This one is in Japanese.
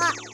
あ